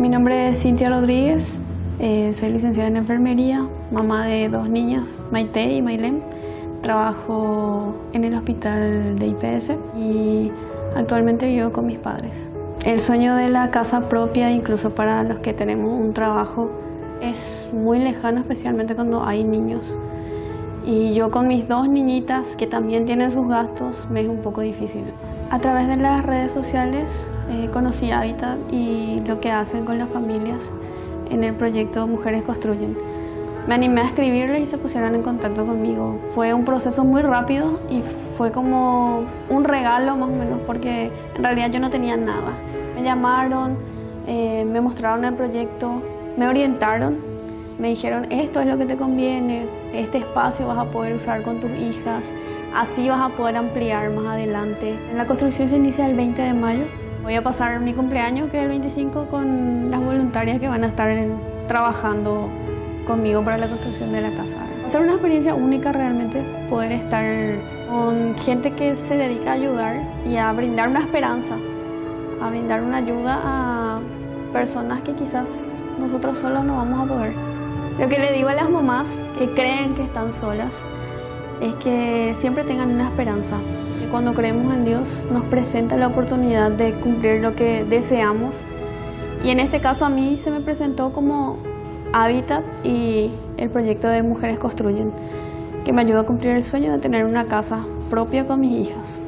Mi nombre es Cintia Rodríguez, eh, soy licenciada en enfermería, mamá de dos niñas, Maite y Mailén. Trabajo en el hospital de IPS y actualmente vivo con mis padres. El sueño de la casa propia, incluso para los que tenemos un trabajo, es muy lejano, especialmente cuando hay niños. Y yo con mis dos niñitas, que también tienen sus gastos, me es un poco difícil. A través de las redes sociales eh, conocí Habitat y lo que hacen con las familias en el proyecto Mujeres Construyen. Me animé a escribirles y se pusieron en contacto conmigo. Fue un proceso muy rápido y fue como un regalo más o menos porque en realidad yo no tenía nada. Me llamaron, eh, me mostraron el proyecto, me orientaron me dijeron, esto es lo que te conviene, este espacio vas a poder usar con tus hijas, así vas a poder ampliar más adelante. La construcción se inicia el 20 de mayo. Voy a pasar mi cumpleaños, que es el 25, con las voluntarias que van a estar trabajando conmigo para la construcción de la casa. Va a ser una experiencia única realmente poder estar con gente que se dedica a ayudar y a brindar una esperanza, a brindar una ayuda a personas que quizás nosotros solos no vamos a poder. Lo que le digo a las mamás que creen que están solas es que siempre tengan una esperanza, que cuando creemos en Dios nos presenta la oportunidad de cumplir lo que deseamos. Y en este caso a mí se me presentó como Hábitat y el proyecto de Mujeres Construyen, que me ayuda a cumplir el sueño de tener una casa propia con mis hijas.